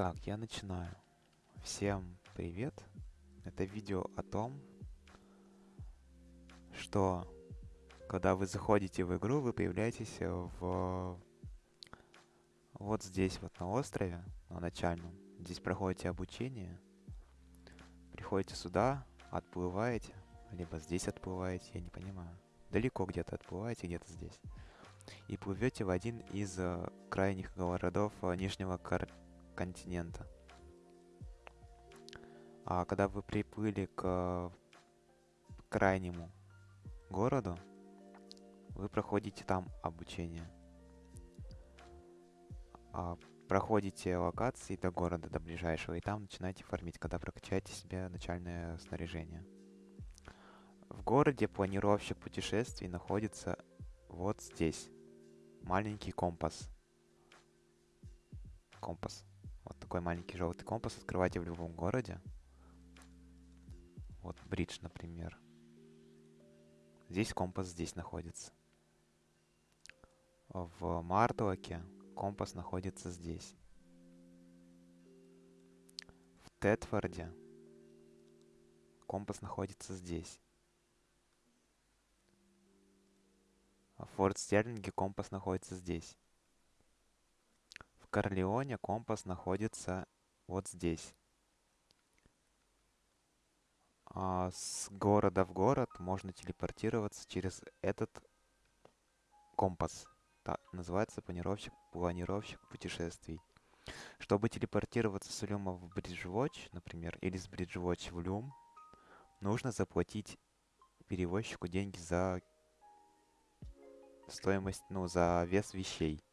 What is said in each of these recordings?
Так, я начинаю. Всем привет. Это видео о том, что когда вы заходите в игру, вы появляетесь в вот здесь вот на острове, на начальном. Здесь проходите обучение. Приходите сюда, отплываете, либо здесь отплываете, я не понимаю. Далеко где-то отплываете, где-то здесь. И плывете в один из э, крайних городов э, Нижнего Кар континента. А когда вы приплыли к крайнему городу, вы проходите там обучение. А, проходите локации до города, до ближайшего, и там начинаете фармить, когда прокачаете себе начальное снаряжение. В городе планировщик путешествий находится вот здесь. Маленький компас. Компас. Такой маленький желтый компас открывайте в любом городе. Вот бридж, например. Здесь компас здесь находится. В Мартлоке компас находится здесь. В Тетфорде компас находится здесь. В Форт Стерлинге компас находится здесь. Корлеоне компас находится вот здесь. А с города в город можно телепортироваться через этот компас. Так, называется планировщик, планировщик путешествий. Чтобы телепортироваться с Люма в Бриджвотч, например, или с Бриджвотч в Люм, нужно заплатить перевозчику деньги за стоимость, ну, за вес вещей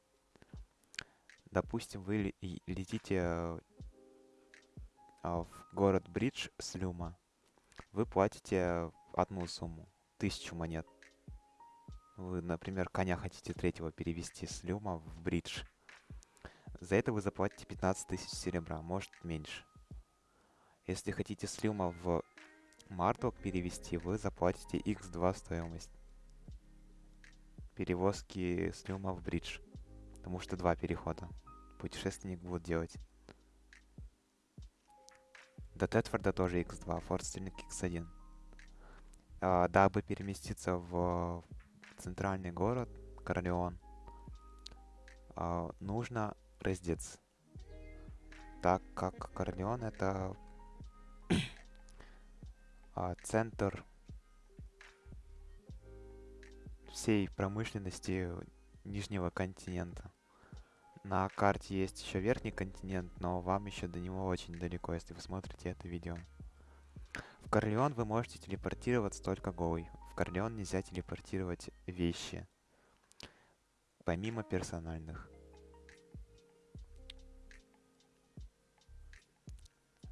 допустим, вы летите а, в город Бридж с Люма, вы платите одну сумму, тысячу монет. Вы, например, коня хотите третьего перевести с Люма в Бридж. За это вы заплатите 15 тысяч серебра, может меньше. Если хотите с Люма в Марток перевести, вы заплатите x2 стоимость перевозки с Люма в Бридж. Потому что два перехода путешественник будет делать. До Тетфорда тоже x2, Форстельник x1. А, дабы переместиться в центральный город, Королеон, а, нужно раздеться. Так как Королеон это а, центр всей промышленности Нижнего континента. На карте есть еще верхний континент, но вам еще до него очень далеко, если вы смотрите это видео. В Корлеон вы можете телепортироваться только голый. В Корлеон нельзя телепортировать вещи, помимо персональных.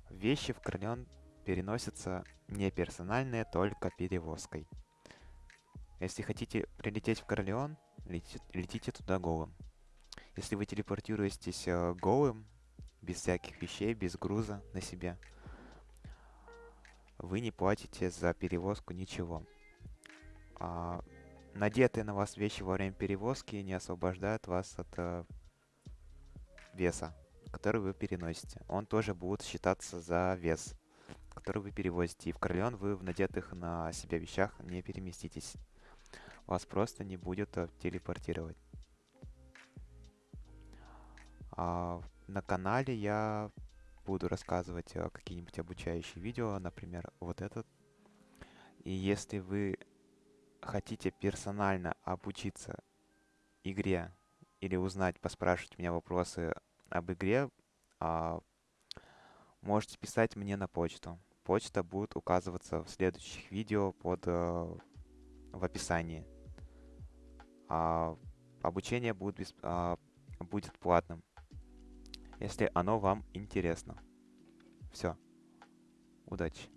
Вещи в Корлеон переносятся не персональные, только перевозкой. Если хотите прилететь в Корлеон, летите, летите туда голым. Если вы телепортируетесь э, голым, без всяких вещей, без груза на себе, вы не платите за перевозку ничего. А, надетые на вас вещи во время перевозки не освобождают вас от э, веса, который вы переносите. Он тоже будет считаться за вес, который вы перевозите. И в Корлеон вы в надетых на себя вещах не переместитесь. Вас просто не будет э, телепортировать. А, на канале я буду рассказывать э, какие-нибудь обучающие видео, например, вот этот. И если вы хотите персонально обучиться игре или узнать, поспрашивать меня вопросы об игре, а, можете писать мне на почту. Почта будет указываться в следующих видео под э, в описании. А, обучение будет, без, а, будет платным если оно вам интересно. Все. Удачи.